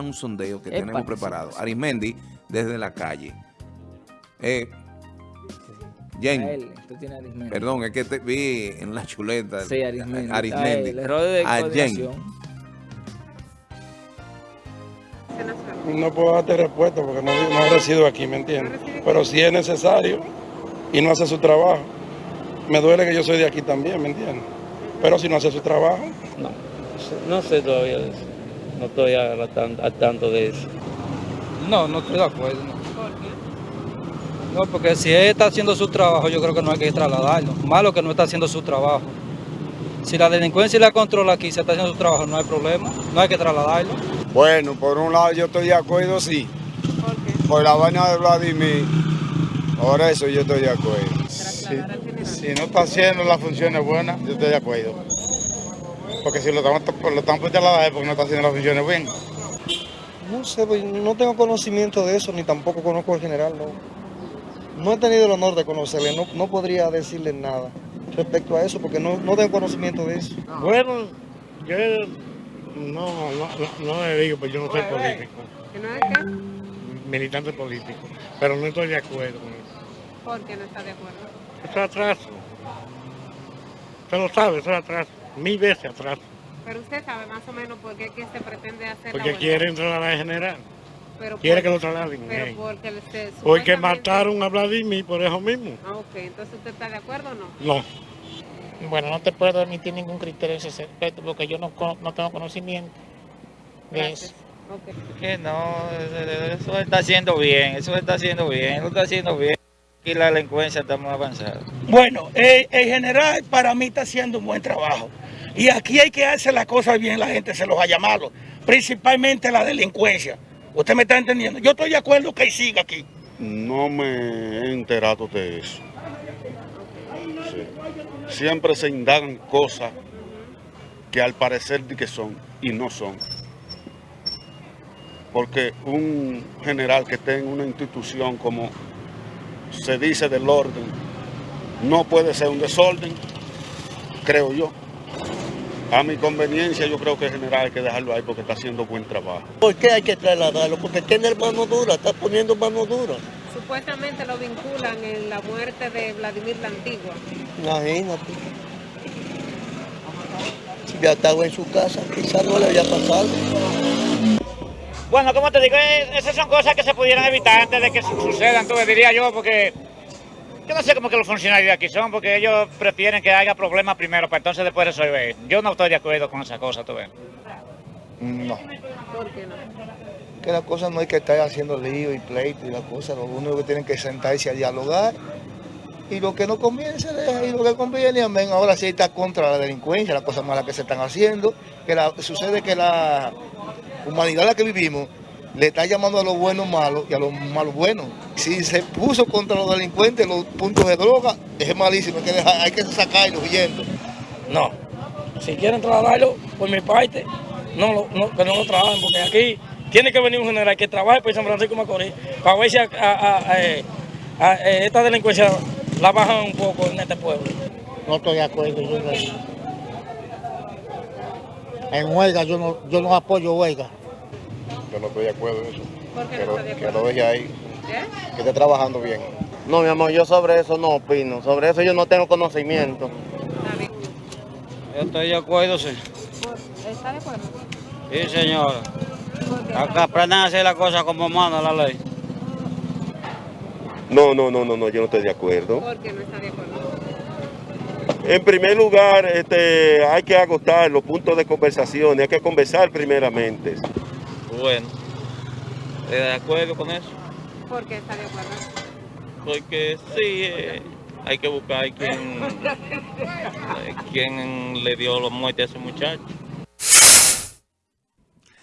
un sondeo que tenemos preparado. Arismendi, desde la calle. Eh, Jen, A él, tú tienes Arismendi. perdón, es que te vi en la chuleta. Sí, Arismendi. A Arismendi. él, error de A Jen. coordinación. No puedo darte respuesta porque no, no resido aquí, ¿me entiendes? Pero si es necesario y no hace su trabajo, me duele que yo soy de aquí también, ¿me entiendes? Pero si no hace su trabajo, No, no sé todavía de eso. No estoy al, tan- al tanto de eso. No, no estoy de acuerdo. No. No, porque si él está haciendo su trabajo, yo creo que no hay que trasladarlo. Malo que no está haciendo su trabajo. Si la delincuencia y la controla aquí se está haciendo su trabajo, no hay problema. No hay que trasladarlo. Bueno, por un lado yo estoy de acuerdo, sí. ¿Por qué? Por la vaina de Vladimir, por eso yo estoy de acuerdo. Si no está haciendo las funciones buenas, yo estoy de acuerdo. Porque si lo estamos, lo estamos por es porque no está haciendo las funciones bien. No sé, pues, no tengo conocimiento de eso, ni tampoco conozco al general, no. No he tenido el honor de conocerle, no, no podría decirle nada respecto a eso, porque no, no tengo conocimiento de eso. Bueno, yo no, no, no, le digo, pues yo no soy político, ¿Que no es qué? militante político, pero no estoy de acuerdo con eso. ¿Por qué no está de acuerdo? Eso es atraso. Usted lo sabe, eso es atraso. Mil veces atraso. Pero usted sabe más o menos por qué que se pretende hacer la Porque huelga. quiere entrar a la general. Pero Quiere por- que lo trasladen. Pero eh. porque, se- Porque mataron a Vladimir por eso mismo. Ah, ok. Entonces usted está de acuerdo o no? No. Bueno, no te puedo emitir ningún criterio en ese aspecto porque yo no, no tengo conocimiento de Gracias. eso. Ok. Que no, eso está haciendo bien, eso está haciendo bien, lo está haciendo bien. Aquí la delincuencia está muy avanzada. Bueno, el, el general para mí está haciendo un buen trabajo. Y aquí hay que hacer las cosas bien, la gente se los ha llamado, principalmente la delincuencia. ¿Usted me está entendiendo? Yo estoy de acuerdo que siga aquí. No me he enterado de eso. Siempre se indagan cosas que al parecer que son y no son. Porque un general que esté en una institución como se dice del orden, no puede ser un desorden, creo yo. A mi conveniencia yo creo que el general hay que dejarlo ahí porque está haciendo buen trabajo. ¿Por qué hay que trasladarlo? Porque tiene mano dura, está poniendo mano dura. Supuestamente lo vinculan en la muerte de Vladimir la Antigua. Imagínate. Si ya estaba en su casa, quizás no le había pasado. Bueno, como te digo, esas son cosas que se pudieran evitar antes de que su- sucedan, entonces diría yo, porque yo no sé cómo que los funcionarios de aquí son, porque ellos prefieren que haya problemas primero para entonces después resolver. Yo no estoy de acuerdo con esa cosa, tú ves. No, ¿Por qué no? que las cosas no hay que estar haciendo lío y pleito y las cosas. Lo único que tienen que sentarse a dialogar. Y lo que no conviene se deja y lo que conviene, amén. Ahora sí está contra la delincuencia, las cosas malas que se están haciendo. Que la- sucede que la humanidad en la que vivimos le está llamando a los buenos malos y a los malos buenos. Si se puso contra los delincuentes los puntos de droga, es malísimo, hay que, dejar- hay que sacarlos huyendo. No. Si quieren trasladarlo, por mi parte, no, lo- no, que no lo trabajen, porque aquí tiene que venir un general que trabaje por San Francisco de Macorís para ver si a, a- a- a- esta delincuencia la bajan un poco en este pueblo. No estoy de acuerdo yo en eso. En huelga, yo no, yo no apoyo huelga. Yo no estoy de acuerdo en eso. ¿Por qué no está de acuerdo? deje ahí, que esté trabajando bien. No, mi amor, yo sobre eso no opino. Sobre eso yo no tengo conocimiento. Yo estoy de acuerdo, sí. ¿Está de acuerdo? Sí, señora. Acá aprendan a hacer las cosas como manda la ley. No, no, no, no, no, yo no estoy de acuerdo. ¿Por qué no está de acuerdo? En primer lugar, este, hay que agotar los puntos de conversación, hay que conversar primeramente. Bueno, de acuerdo con eso, ¿Por qué está de acuerdo? porque sí, eh, hay que buscar quién, eh, quién le dio la muerte a ese muchacho.